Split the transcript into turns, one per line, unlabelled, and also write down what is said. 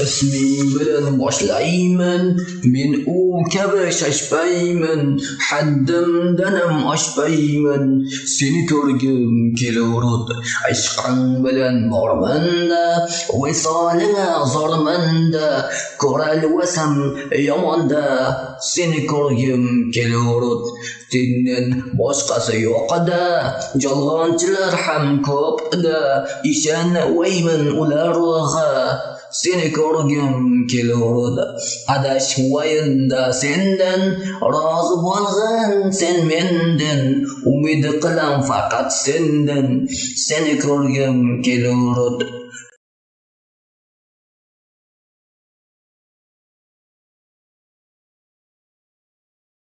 isming bilan boshlayman men u kabi shashpayman haddimdanam oshpayman. Seni ko'rgim kelaverud ishqing bilan bormanda visolingga zormanda. Ko'ralvasam yomonda seni ko'rgim kelaverud sendan boshqasi yo'qda yolg'onchilar ham ko'pda. Ishonmayman ularga seni ko'rgim keluvdi. Adashmayinda sendan rozi bo'lg'in sen mendan umid qilam faqat sendan seni ko'rgim keluvdi